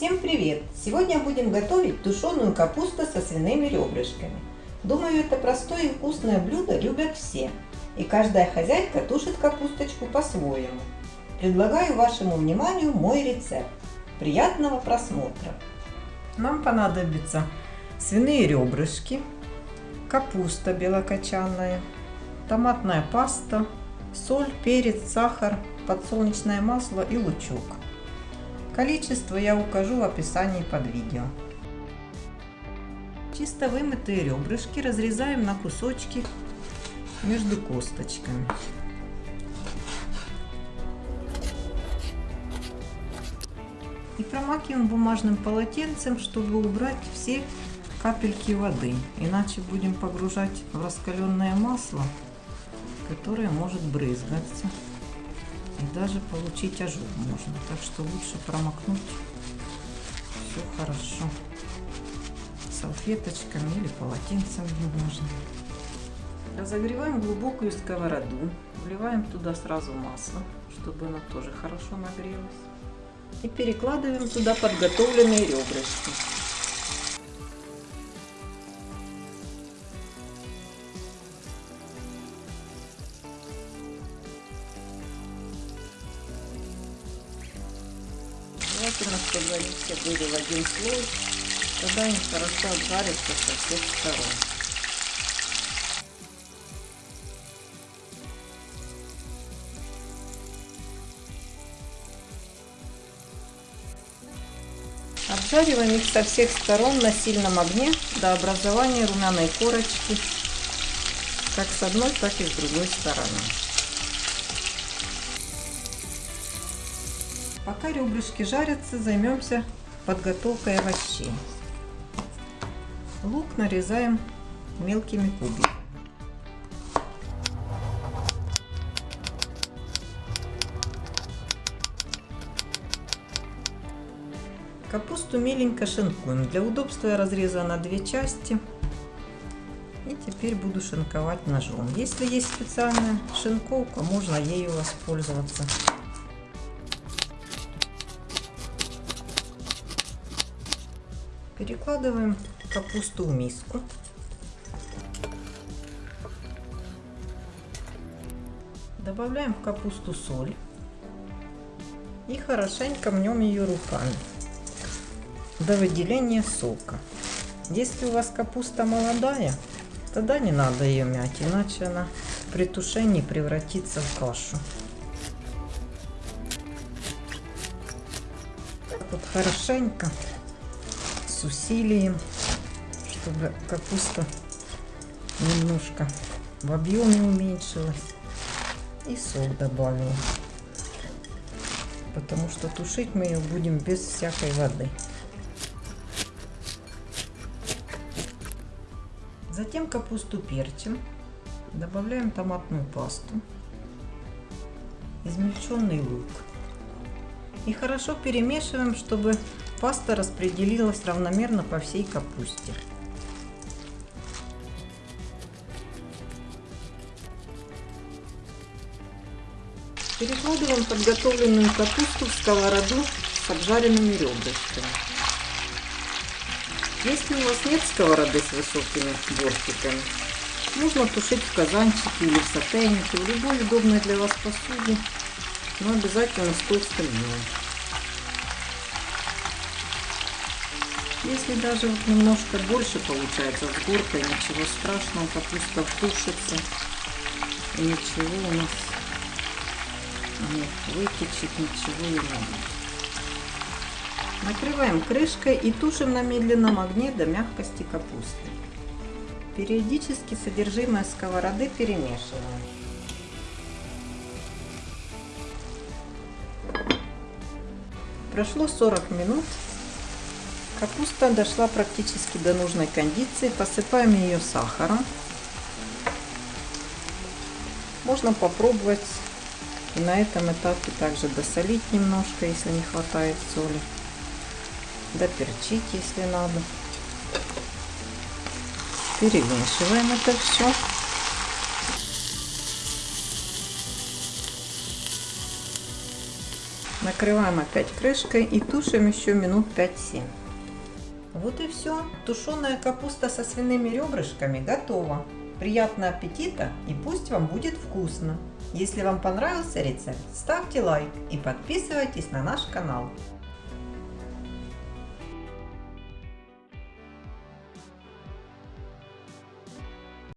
Всем привет! Сегодня будем готовить тушеную капусту со свиными ребрышками. Думаю, это простое и вкусное блюдо любят все. И каждая хозяйка тушит капусточку по-своему. Предлагаю вашему вниманию мой рецепт. Приятного просмотра! Нам понадобится свиные ребрышки, капуста белокочанная, томатная паста, соль, перец, сахар, подсолнечное масло и лучок. Количество я укажу в описании под видео. Чисто вымытые ребрышки разрезаем на кусочки между косточками. И промакиваем бумажным полотенцем, чтобы убрать все капельки воды. Иначе будем погружать в раскаленное масло, которое может брызгаться и даже получить ожог можно. Так что лучше промокнуть все хорошо салфеточками или полотенцем бумажным. Разогреваем глубокую сковороду, вливаем туда сразу масло, чтобы оно тоже хорошо нагрелось. И перекладываем туда подготовленные ребрышки. Желательно, чтобы они все были в один слой. Тогда они хорошо обжарятся со всех сторон. Обжариваем их со всех сторон на сильном огне до образования румяной корочки, как с одной, так и с другой стороны. Пока ребрышки жарятся, займемся подготовкой овощей. Лук нарезаем мелкими кубиками. Капусту меленько шинкуем. Для удобства я разрезала на две части. И теперь буду шинковать ножом. Если есть специальная шинковка, можно ею воспользоваться. Перекладываем капусту в миску. Добавляем в капусту соль. И хорошенько мнем ее руками до выделения сока. Если у вас капуста молодая, тогда не надо ее мять, иначе она при тушении превратится в кашу. Вот хорошенько, с усилием, чтобы капуста немножко в объеме уменьшилась. И сок добавила. Потому что тушить мы ее будем без всякой воды. Затем капусту перчим, добавляем томатную пасту, измельченный лук. И хорошо перемешиваем, чтобы паста распределилась равномерно по всей капусте. Перекладываем подготовленную капусту в сковороду с обжаренными ребрышками. Если у вас нет сковороды с высокими бортиками, можно тушить в казанчике или в сотейнике, в любой удобной для вас посуде, но обязательно с толстым дном. Если даже вот немножко больше получается с горкой, ничего страшного, капуста втушится и ничего у нас не вытечет, ничего не будет. Накрываем крышкой и тушим на медленном огне до мягкости капусты. Периодически содержимое сковороды перемешиваем. Прошло 40 минут. Капуста дошла практически до нужной кондиции. Посыпаем ее сахаром. Можно попробовать и на этом этапе также досолить немножко, если не хватает соли доперчить, если надо. Перемешиваем это все. Накрываем опять крышкой и тушим еще минут 5-7. Вот и все. Тушеная капуста со свиными ребрышками готова. Приятного аппетита и пусть вам будет вкусно! Если вам понравился рецепт, ставьте лайк и подписывайтесь на наш канал.